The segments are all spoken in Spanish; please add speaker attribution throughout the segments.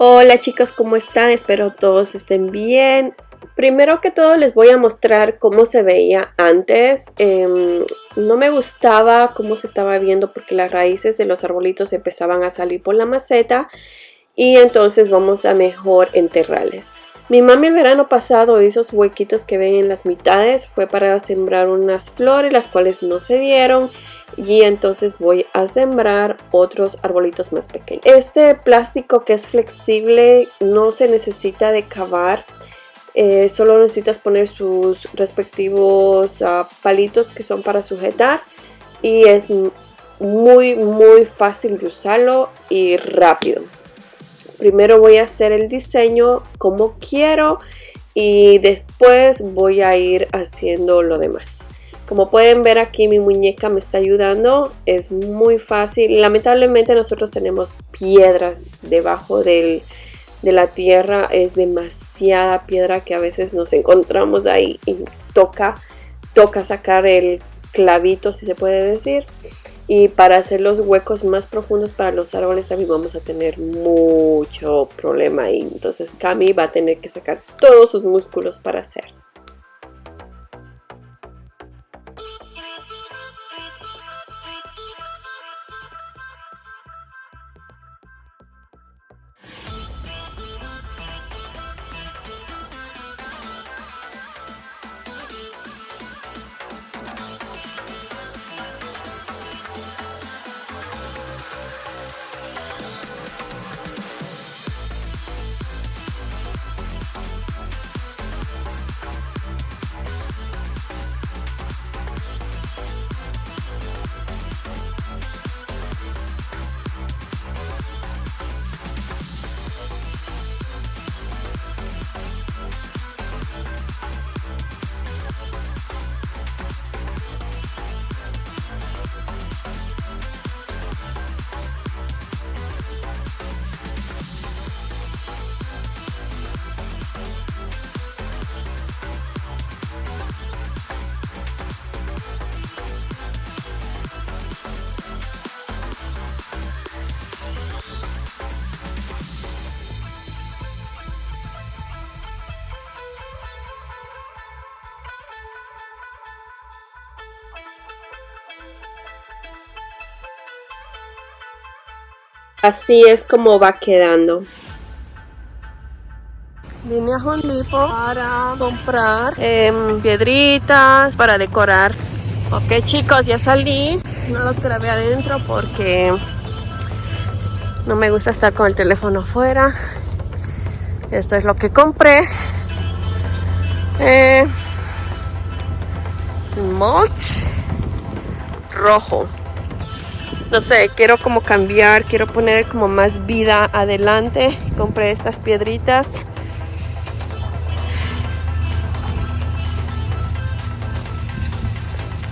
Speaker 1: Hola chicos, ¿cómo están? Espero todos estén bien. Primero que todo les voy a mostrar cómo se veía antes. Em, no me gustaba cómo se estaba viendo porque las raíces de los arbolitos empezaban a salir por la maceta y entonces vamos a mejor enterrarles. Mi mami el verano pasado esos huequitos que ven en las mitades, fue para sembrar unas flores las cuales no se dieron y entonces voy a sembrar otros arbolitos más pequeños. Este plástico que es flexible no se necesita de cavar, eh, solo necesitas poner sus respectivos ah, palitos que son para sujetar y es muy muy fácil de usarlo y rápido. Primero voy a hacer el diseño como quiero y después voy a ir haciendo lo demás. Como pueden ver aquí mi muñeca me está ayudando, es muy fácil. Lamentablemente nosotros tenemos piedras debajo de la tierra, es demasiada piedra que a veces nos encontramos ahí y toca, toca sacar el clavito si se puede decir. Y para hacer los huecos más profundos para los árboles también vamos a tener mucho problema ahí. Entonces Cami va a tener que sacar todos sus músculos para hacer. Así es como va quedando. Vine a Home para comprar em, piedritas para decorar. Ok chicos, ya salí. No los grabé adentro porque no me gusta estar con el teléfono afuera. Esto es lo que compré. Eh, mulch rojo no sé, quiero como cambiar, quiero poner como más vida adelante. Compré estas piedritas.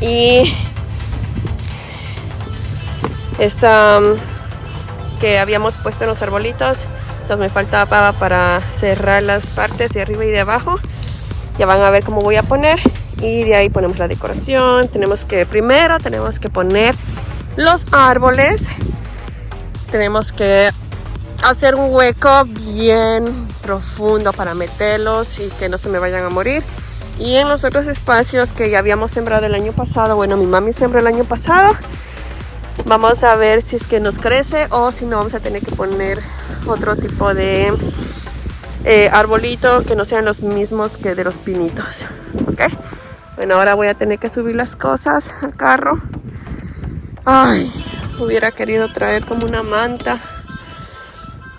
Speaker 1: Y esta um, que habíamos puesto en los arbolitos. Entonces me faltaba para cerrar las partes de arriba y de abajo. Ya van a ver cómo voy a poner. Y de ahí ponemos la decoración. Tenemos que, primero tenemos que poner los árboles. Tenemos que hacer un hueco bien profundo para meterlos y que no se me vayan a morir. Y en los otros espacios que ya habíamos sembrado el año pasado bueno mi mami sembró el año pasado. Vamos a ver si es que nos crece o si no vamos a tener que poner otro tipo de eh, arbolito que no sean los mismos que de los pinitos ok bueno ahora voy a tener que subir las cosas al carro Ay, hubiera querido traer como una manta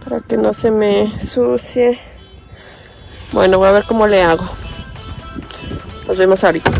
Speaker 1: para que no se me sucie. Bueno, voy a ver cómo le hago. Nos vemos ahorita.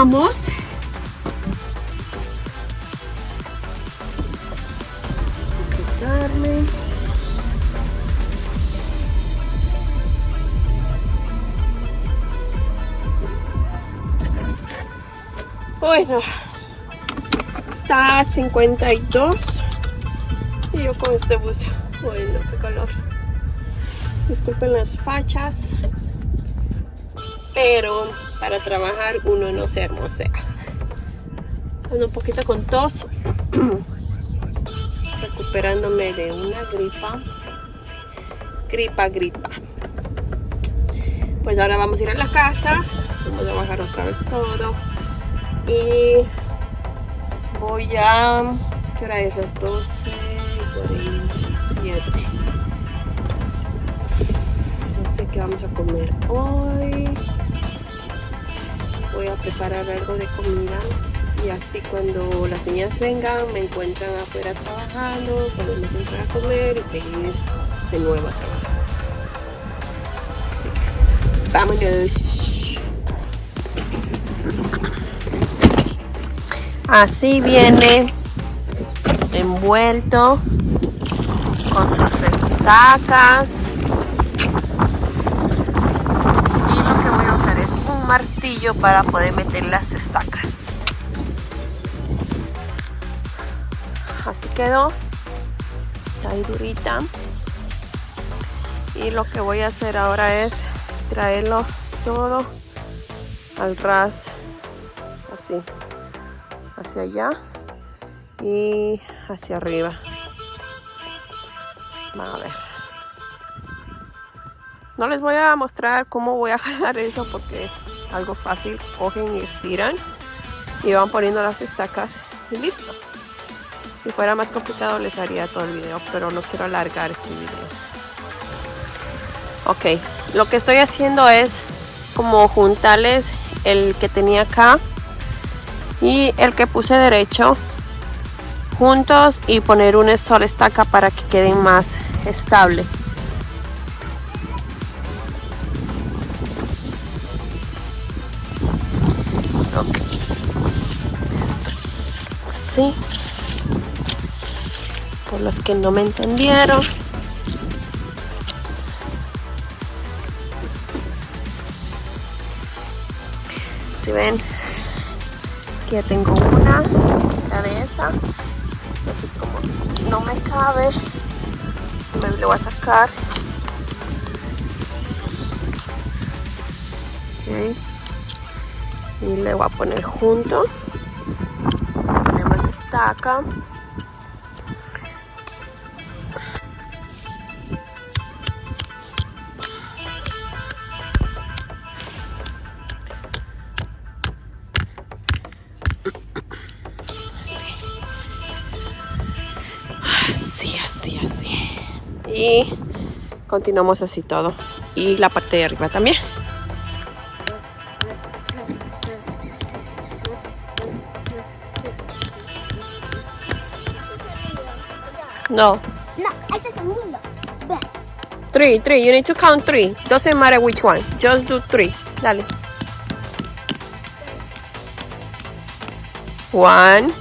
Speaker 1: Vamos. Bueno, está a 52 y yo con este buzo. Bueno, qué calor. Disculpen las fachas, pero para trabajar uno no se hermosea. Un poquito con tos, recuperándome de una gripa. Gripa, gripa. Pues ahora vamos a ir a la casa, vamos a bajar otra vez todo y voy a... ¿qué hora es? Las 12 47 no sé qué vamos a comer hoy voy a preparar algo de comida. Y así cuando las niñas vengan me encuentran afuera trabajando podemos entrar a comer y seguir de nuevo a trabajar. Así viene envuelto con sus estacas martillo para poder meter las estacas. Así quedó. Está durita. Y lo que voy a hacer ahora es traerlo todo al ras así hacia allá y hacia arriba. Vamos a ver no les voy a mostrar cómo voy a jalar eso porque es algo fácil. Cogen y estiran y van poniendo las estacas y listo. Si fuera más complicado les haría todo el video pero no quiero alargar este video. Ok lo que estoy haciendo es como juntarles el que tenía acá y el que puse derecho juntos y poner una sola estaca para que queden más estable así por los que no me entendieron si ven ya tengo una, esa. Entonces como no me cabe, me lo voy a sacar. Y le voy a poner junto. Ponemos la estaca. y continuamos así todo. Y la parte de arriba también no.
Speaker 2: No este es segundo
Speaker 1: three three you need to count three. Doesn't matter which one. Just do three. Dale. One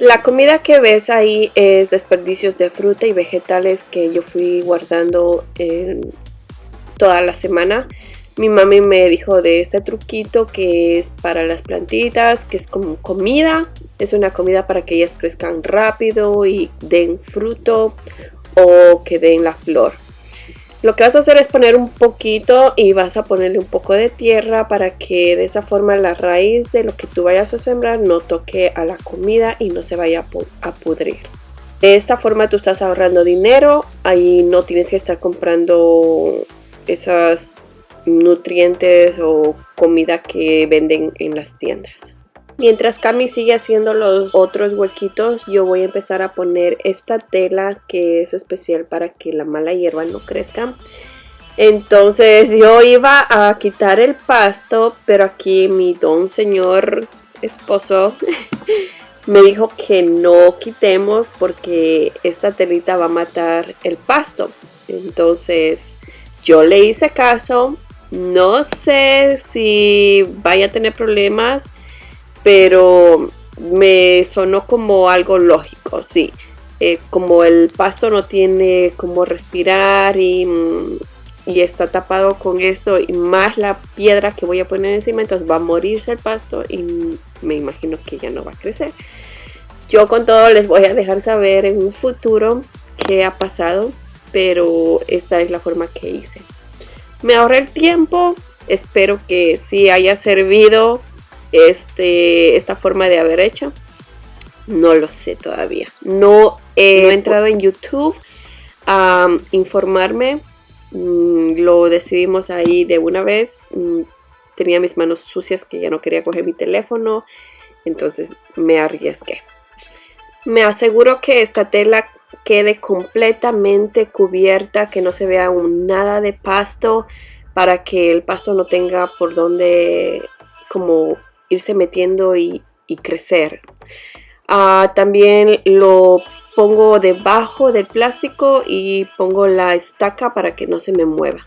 Speaker 1: La comida que ves ahí es desperdicios de fruta y vegetales que yo fui guardando toda la semana. Mi mami me dijo de este truquito que es para las plantitas, que es como comida. Es una comida para que ellas crezcan rápido y den fruto o que den la flor. Lo que vas a hacer es poner un poquito y vas a ponerle un poco de tierra para que de esa forma la raíz de lo que tú vayas a sembrar no toque a la comida y no se vaya a pudrir. De esta forma tú estás ahorrando dinero, ahí no tienes que estar comprando esos nutrientes o comida que venden en las tiendas. Mientras Cami sigue haciendo los otros huequitos, yo voy a empezar a poner esta tela que es especial para que la mala hierba no crezca. Entonces yo iba a quitar el pasto, pero aquí mi don señor esposo me dijo que no quitemos porque esta telita va a matar el pasto. Entonces yo le hice caso. No sé si vaya a tener problemas pero me sonó como algo lógico, sí. Eh, como el pasto no tiene como respirar y, y, está tapado con esto y más la piedra que voy a poner encima, entonces va a morirse el pasto y me imagino que ya no va a crecer. Yo con todo les voy a dejar saber en un futuro qué ha pasado, pero esta es la forma que hice. Me ahorré el tiempo, espero que sí haya servido este, esta forma de haber hecho? No lo sé todavía. No he entrado en YouTube a informarme. Mm, lo decidimos ahí de una vez. Mm, tenía mis manos sucias que ya no quería coger mi teléfono. Entonces me arriesgué. Me aseguro que esta tela quede completamente cubierta, que no se vea nada de pasto para que el pasto no tenga por donde como irse metiendo y, crecer. Ah, también lo pongo debajo del plástico y pongo la estaca para que no se me mueva.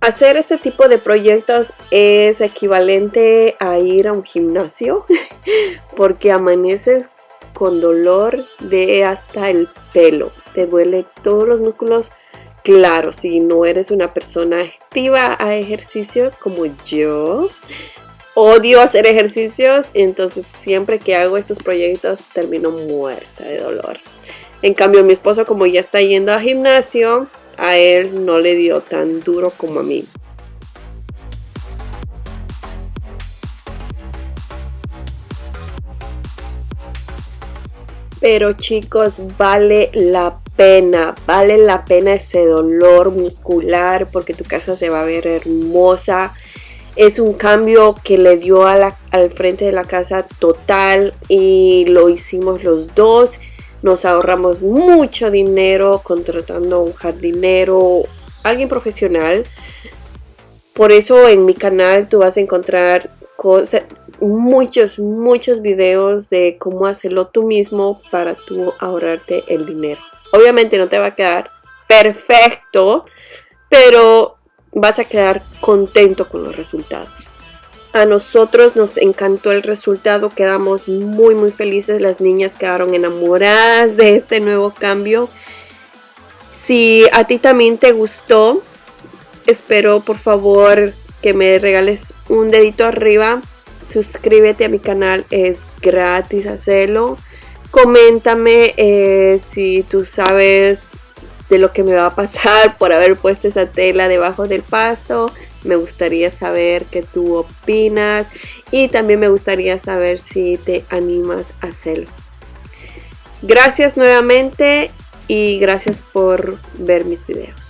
Speaker 1: Hacer este tipo de proyectos es equivalente a ir a un gimnasio porque amaneces con dolor de hasta el pelo. Te duele todos los músculos. Claro, si no eres una persona activa a ejercicios como yo, odio hacer ejercicios, entonces siempre que hago estos proyectos termino muerta de dolor. En cambio, mi esposo como ya está yendo a gimnasio, a él no le dio tan duro como a mí. Pero chicos, vale la pena, vale la pena ese dolor muscular porque tu casa se va a ver hermosa es un cambio que le dio al frente de la casa total y lo hicimos los dos. Nos ahorramos mucho dinero contratando un jardinero, alguien profesional. Por eso en mi canal tú vas a encontrar muchos, muchos videos de cómo hacerlo tú mismo para tú ahorrarte el dinero. Obviamente no te va a quedar perfecto, pero vas a quedar contento con los resultados. A nosotros nos encantó el resultado, quedamos muy muy felices, las niñas quedaron enamoradas de este nuevo cambio. Si a ti también te gustó, espero por favor que me regales un dedito arriba. Suscríbete a mi canal, es gratis hacerlo. Coméntame eh, si tú sabes de lo que me va a pasar por haber puesto esa tela debajo del pasto. Me gustaría saber qué tú opinas y también me gustaría saber si te animas a hacerlo. Gracias nuevamente y gracias por ver mis videos.